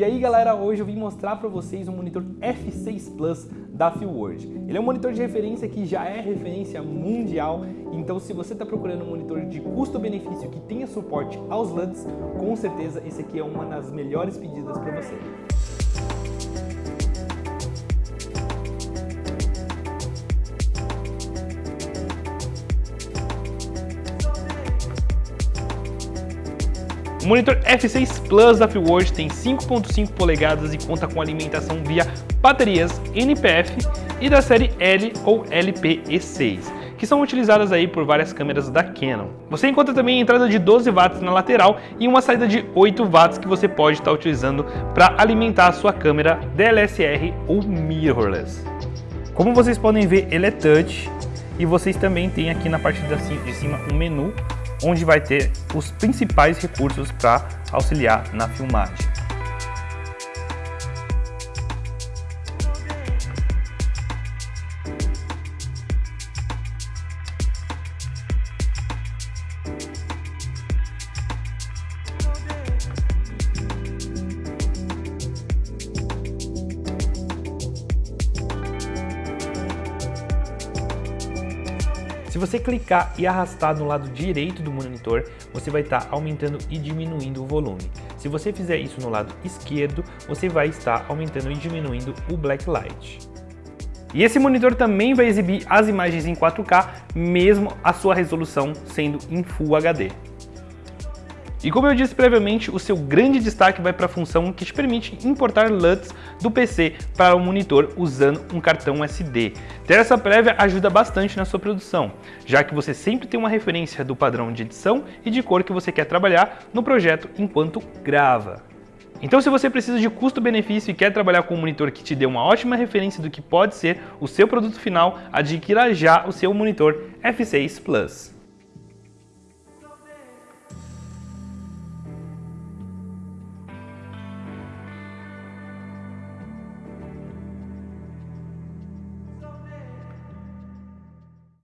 E aí galera, hoje eu vim mostrar para vocês o monitor F6 Plus da Fieldworld. Ele é um monitor de referência que já é referência mundial, então se você está procurando um monitor de custo-benefício que tenha suporte aos LUTs, com certeza esse aqui é uma das melhores pedidas para você. Monitor F6 Plus da Freeworld tem 5.5 polegadas e conta com alimentação via baterias NPF e da série L ou LPE6, que são utilizadas aí por várias câmeras da Canon. Você encontra também a entrada de 12 watts na lateral e uma saída de 8 watts que você pode estar utilizando para alimentar a sua câmera DLSR ou mirrorless. Como vocês podem ver, ele é touch e vocês também têm aqui na parte de cima um menu onde vai ter os principais recursos para auxiliar na filmagem. Se você clicar e arrastar no lado direito do monitor, você vai estar aumentando e diminuindo o volume. Se você fizer isso no lado esquerdo, você vai estar aumentando e diminuindo o blacklight. E esse monitor também vai exibir as imagens em 4K, mesmo a sua resolução sendo em Full HD. E como eu disse previamente, o seu grande destaque vai para a função que te permite importar LUTs do PC para o monitor usando um cartão SD. Ter essa prévia ajuda bastante na sua produção, já que você sempre tem uma referência do padrão de edição e de cor que você quer trabalhar no projeto enquanto grava. Então se você precisa de custo-benefício e quer trabalhar com um monitor que te dê uma ótima referência do que pode ser o seu produto final, adquira já o seu monitor F6 Plus.